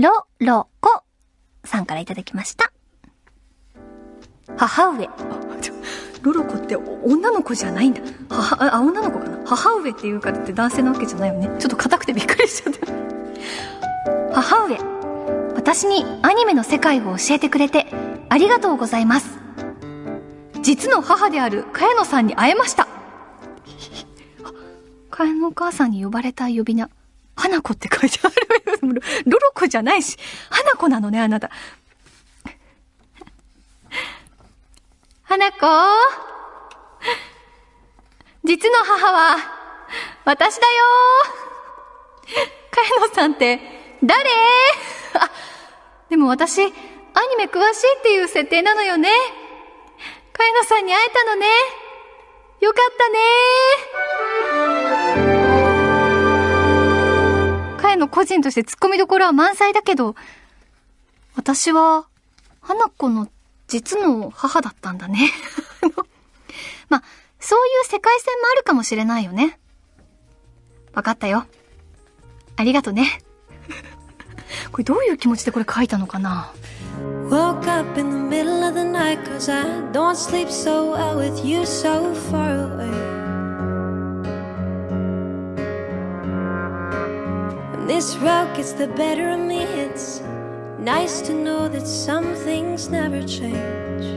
ロロコさんからいただきました。母上。あちょロロコって女の子じゃないんだ。母、あ、女の子かな母上っていうからって男性なわけじゃないよね。ちょっと硬くてびっくりしちゃった。母上。私にアニメの世界を教えてくれてありがとうございます。実の母である茅野さんに会えました。あ、茅野お母さんに呼ばれた呼び名。花子って書いてある。ロじゃないし、花子なのね、あなた。花子？実の母は、私だよ茅野さんって、誰？あ、でも私、アニメ詳しいっていう設定なのよね。茅野さんに会えたのね。よかったね個人として突っ込みどころは満載だけど、私は、花子の実の母だったんだね。まあ、そういう世界線もあるかもしれないよね。わかったよ。ありがとね。これどういう気持ちでこれ書いたのかな？Woke up in the middle of the night cause I don't sleep so well with you so far away. This road gets the better of me, it's nice to know that some things never change.